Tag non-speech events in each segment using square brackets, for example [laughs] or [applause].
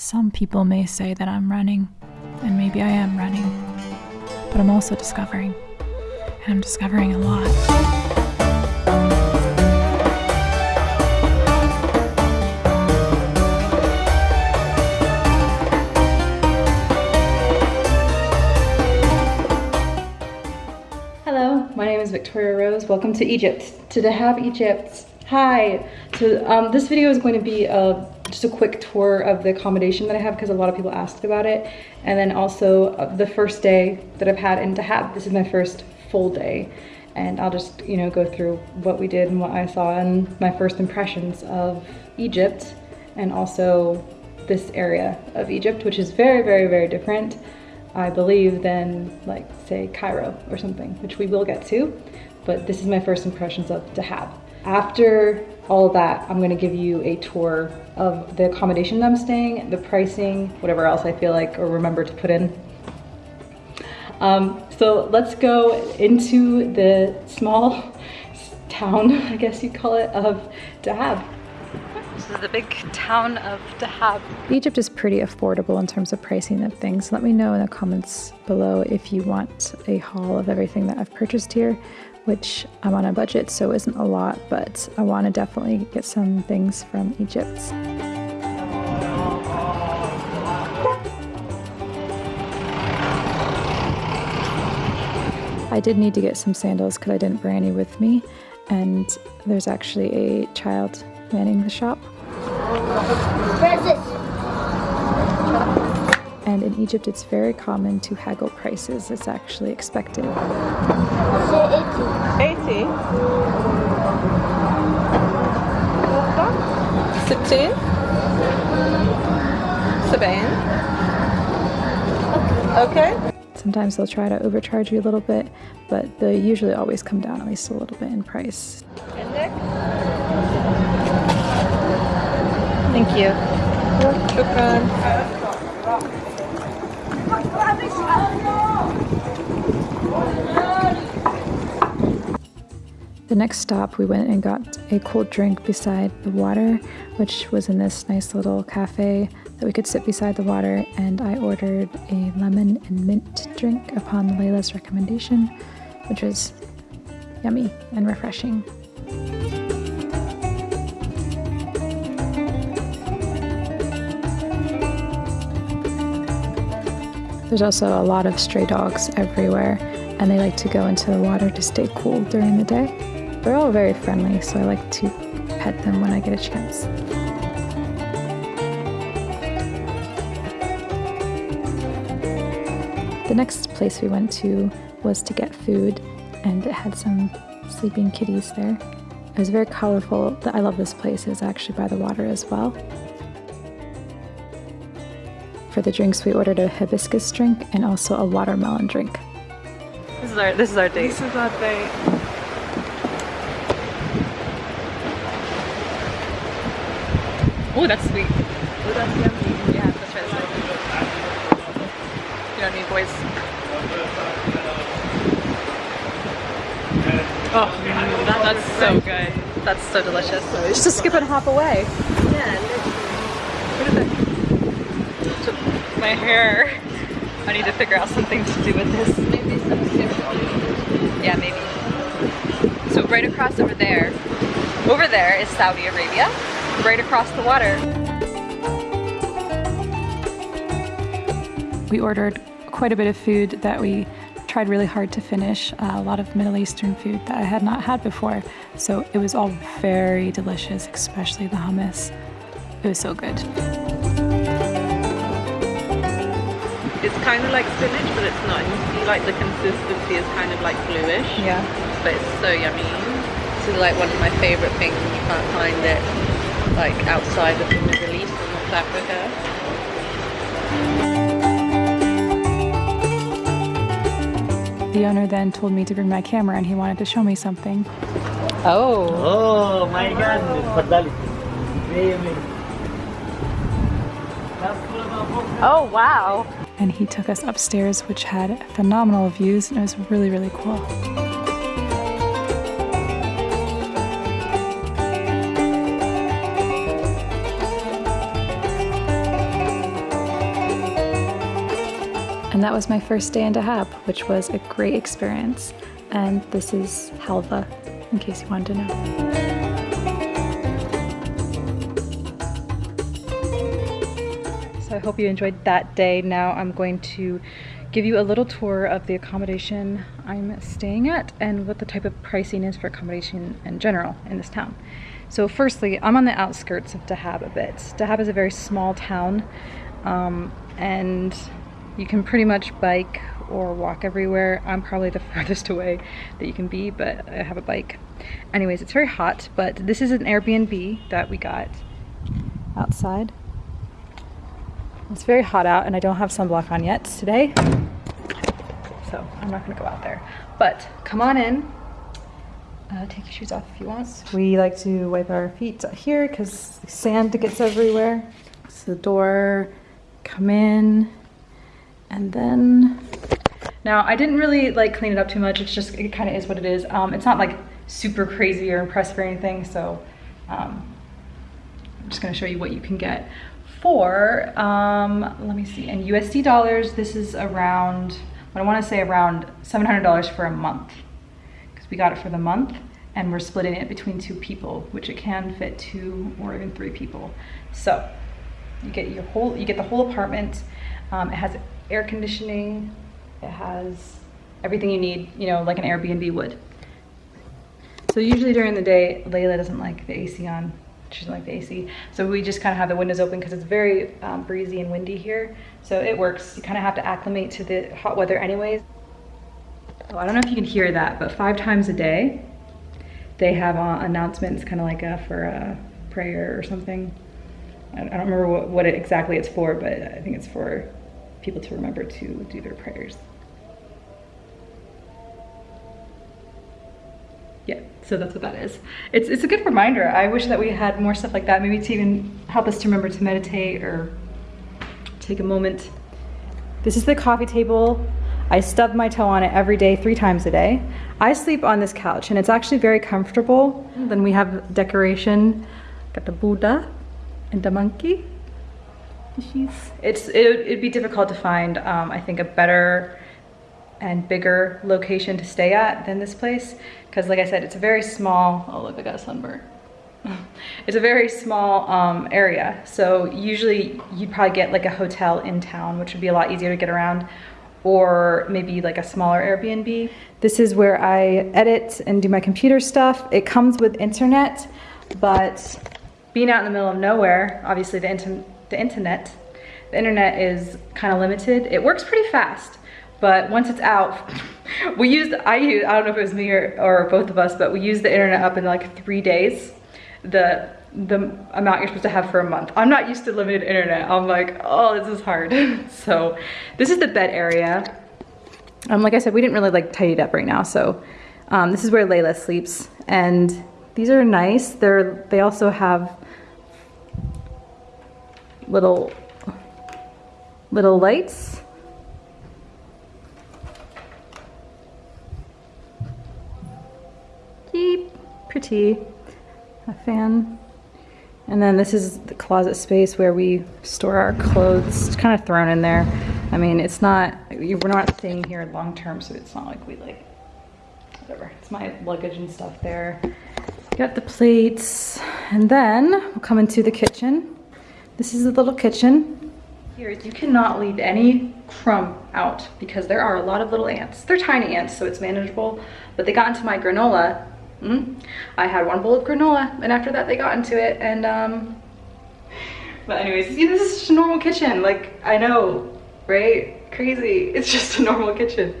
Some people may say that I'm running, and maybe I am running, but I'm also discovering, and I'm discovering a lot. Hello, my name is Victoria Rose. Welcome to Egypt, to Dahab, Egypt. Hi. So um, this video is going to be a, just a quick tour of the accommodation that I have because a lot of people asked about it. And then also uh, the first day that I've had in Dahab. This is my first full day. And I'll just, you know, go through what we did and what I saw and my first impressions of Egypt and also this area of Egypt, which is very, very, very different. I believe, than like say Cairo or something, which we will get to. But this is my first impressions of Dahab. After all of that, I'm gonna give you a tour of the accommodation that I'm staying, the pricing, whatever else I feel like or remember to put in. Um, so let's go into the small [laughs] town, I guess you'd call it, of Dahab. This is the big town of Dahab. Egypt is pretty affordable in terms of pricing of things. Let me know in the comments below if you want a haul of everything that I've purchased here, which I'm on a budget, so isn't a lot, but I want to definitely get some things from Egypt. I did need to get some sandals because I didn't bring any with me, and there's actually a child manning the shop. And in Egypt, it's very common to haggle prices. It's actually expected. 80 60 70 Okay. Sometimes they'll try to overcharge you a little bit, but they usually always come down at least a little bit in price. Thank you. شكرا The next stop, we went and got a cold drink beside the water, which was in this nice little cafe that we could sit beside the water. And I ordered a lemon and mint drink upon Layla's recommendation, which was yummy and refreshing. There's also a lot of stray dogs everywhere, and they like to go into the water to stay cool during the day. They're all very friendly, so I like to pet them when I get a chance. The next place we went to was to get food, and it had some sleeping kitties there. It was very colorful. I love this place. It's actually by the water as well. For the drinks, we ordered a hibiscus drink and also a watermelon drink. This is our this is our date. This is our date. Oh, that's sweet. Oh, that's yummy. Yeah, let's try this one. You know what I mean, boys? Oh, that, that's so good. That's so delicious. Just a skip and hop away. Yeah, What is it? So, my hair. I need to figure out something to do with this. maybe some seafood. Yeah, maybe. So right across over there, over there is Saudi Arabia, right across the water. We ordered quite a bit of food that we tried really hard to finish, uh, a lot of Middle Eastern food that I had not had before. So it was all very delicious, especially the hummus. It was so good. It's kind of like spinach, but it's not. You see like the consistency is kind of like bluish. Yeah. But it's so yummy. This is like one of my favorite things. You can't find it like outside of the Middle East and North Africa. The owner then told me to bring my camera and he wanted to show me something. Oh. Oh my god. Oh wow. And he took us upstairs which had phenomenal views and it was really really cool. And that was my first day in Dahab, which was a great experience. And this is halva, in case you wanted to know. So I hope you enjoyed that day. Now I'm going to give you a little tour of the accommodation I'm staying at and what the type of pricing is for accommodation in general in this town. So firstly, I'm on the outskirts of Dahab a bit. Dahab is a very small town um, and you can pretty much bike or walk everywhere. I'm probably the [laughs] furthest away that you can be, but I have a bike. Anyways, it's very hot, but this is an Airbnb that we got outside. It's very hot out and I don't have sunblock on yet today. So I'm not gonna go out there. But come on in. Uh, take your shoes off if you want. We like to wipe our feet here because sand gets everywhere. So the door, come in, and then now I didn't really like clean it up too much. It's just it kind of is what it is. Um, it's not like super crazy or impressive or anything. So um, I'm just gonna show you what you can get for, um, let me see, in USD dollars, this is around, I want to say around $700 for a month. Because we got it for the month and we're splitting it between two people, which it can fit two or even three people. So you get your whole, you get the whole apartment. Um, it has air conditioning. It has everything you need, you know, like an Airbnb would. So usually during the day, Layla doesn't like the AC on she doesn't like the AC. So we just kind of have the windows open because it's very um, breezy and windy here. So it works. You kind of have to acclimate to the hot weather anyways. Oh, I don't know if you can hear that, but five times a day, they have uh, announcements kind of like a, for a prayer or something. I don't remember what, what it exactly it's for, but I think it's for people to remember to do their prayers. yeah so that's what that is. It's it's a good reminder. I wish that we had more stuff like that maybe to even help us to remember to meditate or take a moment. This is the coffee table. I stub my toe on it every day three times a day. I sleep on this couch and it's actually very comfortable. Then we have decoration. Got the buddha and the monkey it's it, it'd be difficult to find um, i think a better and bigger location to stay at than this place. Because like I said, it's a very small, oh look, I got a sunburn. [laughs] it's a very small um, area. So usually you'd probably get like a hotel in town, which would be a lot easier to get around or maybe like a smaller Airbnb. This is where I edit and do my computer stuff. It comes with internet, but being out in the middle of nowhere, obviously the, the internet, the internet is kind of limited. It works pretty fast, but once it's out, [laughs] we used, I used, I don't know if it was me or, or both of us, but we used the internet up in like three days. The the amount you're supposed to have for a month. I'm not used to limited internet. I'm like, oh, this is hard. [laughs] so this is the bed area. Um, like I said, we didn't really like tidy it up right now. So um, this is where Layla sleeps. And these are nice. They're, they also have little, little lights pretty. A fan. And then this is the closet space where we store our clothes. It's kind of thrown in there. I mean, it's not, we're not staying here long term, so it's not like we like, whatever. It's my luggage and stuff there. Got the plates. And then we'll come into the kitchen. This is the little kitchen. Here, you cannot leave any crumb out because there are a lot of little ants. They're tiny ants, so it's manageable, but they got into my granola Mm. I had one bowl of granola and after that they got into it and um, but anyways, see this is just a normal kitchen. Like I know, right? Crazy, it's [laughs] just a normal kitchen.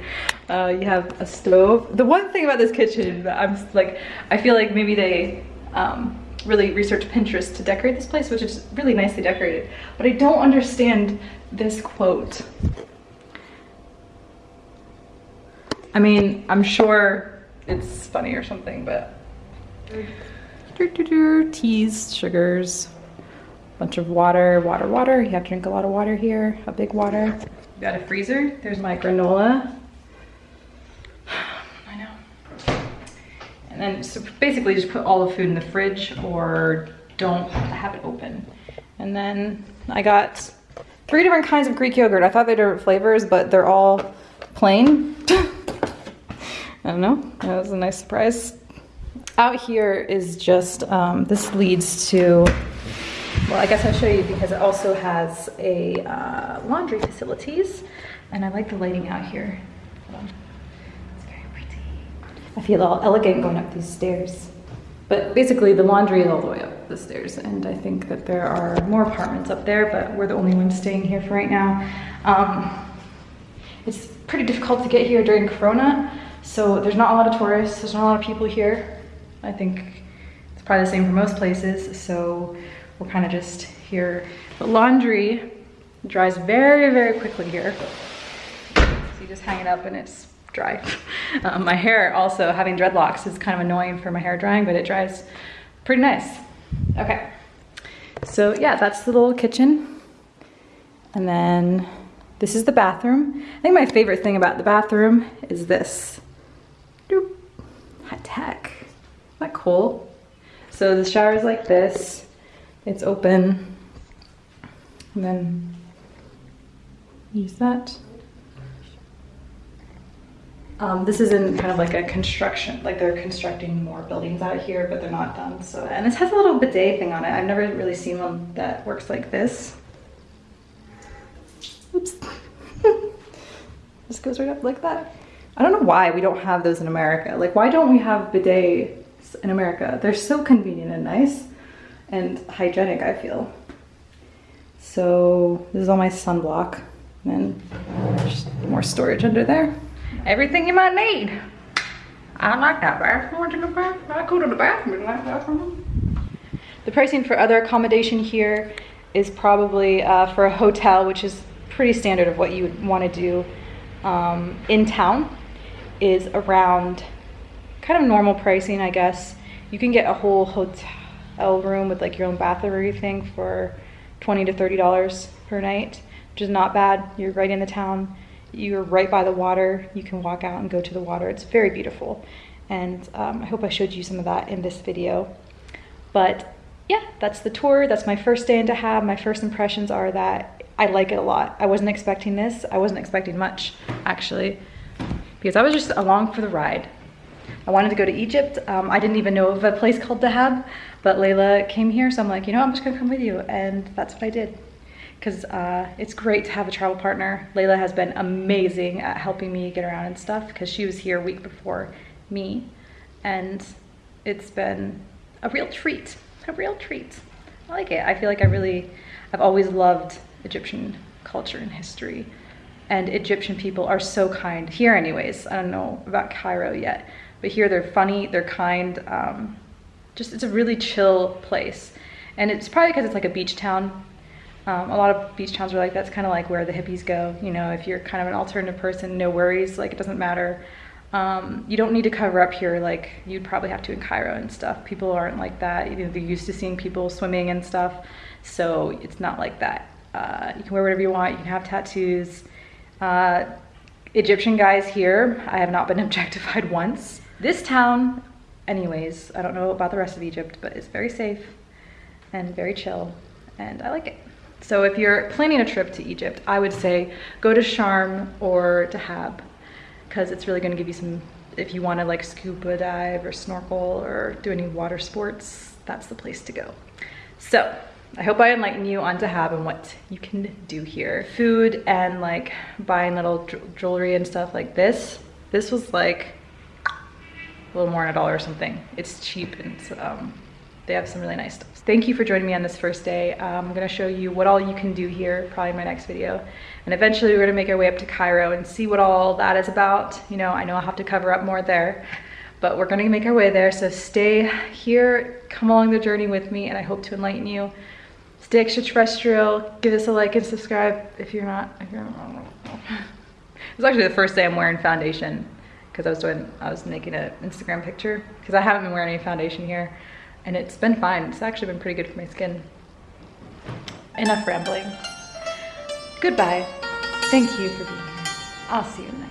Uh, you have a stove. The one thing about this kitchen that I'm like, I feel like maybe they um, really researched Pinterest to decorate this place, which is really nicely decorated. But I don't understand this quote. I mean, I'm sure it's funny or something, but teas, sugars, bunch of water, water, water. You have to drink a lot of water here, a big water. Got a freezer. There's my granola. I know. And so basically just put all the food in the fridge or don't have it open. And then I got three different kinds of Greek yogurt. I thought they were different flavors, but they're all plain. [laughs] I don't know. That was a nice surprise. Out here is just, um, this leads to, well, I guess I'll show you because it also has a uh, laundry facilities. And I like the lighting out here. Hold on. It's very pretty. I feel all elegant going up these stairs. But basically the laundry is all the way up the stairs and I think that there are more apartments up there, but we're the only ones staying here for right now. Um, it's pretty difficult to get here during Corona, so there's not a lot of tourists, there's not a lot of people here. I think it's probably the same for most places, so we're kind of just here. But laundry dries very, very quickly here. So you just hang it up and it's dry. [laughs] Um, my hair also, having dreadlocks is kind of annoying for my hair drying, but it dries pretty nice. Okay, so yeah, that's the little kitchen. And then this is the bathroom. I think my favorite thing about the bathroom is this. Doop. Hot tech. Isn't that cool? So the shower is like this. It's open. And then use that. Um, this is in kind of like a construction, like they're constructing more buildings out here, but they're not done. So, and this has a little bidet thing on it. I've never really seen one that works like this. Oops. [laughs] Just goes right up like that. I don't know why we don't have those in America. Like, why don't we have bidets in America? They're so convenient and nice and hygienic, I feel. So this is all my sunblock. And just more storage under there everything you might need. I like that bathroom. To go back? I go to the bathroom. Bathroom. The pricing for other accommodation here is probably uh, for a hotel, which is pretty standard of what you would want to do um, in town, is around kind of normal pricing, I guess. You can get a whole hotel room with like your own bathroom or everything for 20 to $30 per night, which is not bad. You're right in the town you're right by the water. You can walk out and go to the water. It's very beautiful. And um, I hope I showed you some of that in this video. But yeah, that's the tour. That's my first day in Dahab. My first impressions are that I like it a lot. I wasn't expecting this. I wasn't expecting much, actually, because I was just along for the ride. I wanted to go to Egypt. Um, I didn't even know of a place called Dahab, but Layla came here, so I'm like, you know, I'm just gonna come with you, and that's what I did because uh, it's great to have a travel partner. Layla has been amazing at helping me get around and stuff because she was here a week before me. And it's been a real treat, a real treat. I like it. I feel like I really, I've always loved Egyptian culture and history. And Egyptian people are so kind, here anyways. I don't know about Cairo yet, but here they're funny, they're kind. Um, just, it's a really chill place. And it's probably because it's like a beach town um, a lot of beach towns are like that's kind of like where the hippies go. You know, if you're kind of an alternative person, no worries. Like it doesn't matter. Um, you don't need to cover up here like you'd probably have to in Cairo and stuff. People aren't like that. You know, they're used to seeing people swimming and stuff, so it's not like that. Uh, you can wear whatever you want. You can have tattoos. Uh, Egyptian guys here, I have not been [laughs] objectified once. This town, anyways, I don't know about the rest of Egypt, but it's very safe and very chill, and I like it. So if you're planning a trip to Egypt, I would say go to Sharm or Dahab because it's really going to give you some, if you want to like scuba dive or snorkel or do any water sports, that's the place to go. So I hope I enlighten you on Dahab and what you can do here. Food and like buying little jewelry and stuff like this. This was like a little more than a dollar or something. It's cheap and um, they have some really nice stuff. Thank you for joining me on this first day. Um, I'm gonna show you what all you can do here, probably in my next video. And eventually we're gonna make our way up to Cairo and see what all that is about. You know, I know I'll have to cover up more there, but we're gonna make our way there. So stay here, come along the journey with me, and I hope to enlighten you. Stay extraterrestrial, give us a like and subscribe if you're not, if you're not. [laughs] It's actually the first day I'm wearing foundation because I was doing, I was making an Instagram picture because I haven't been wearing any foundation here and it's been fine. It's actually been pretty good for my skin. Enough rambling. Goodbye. Thank you for being here. I'll see you next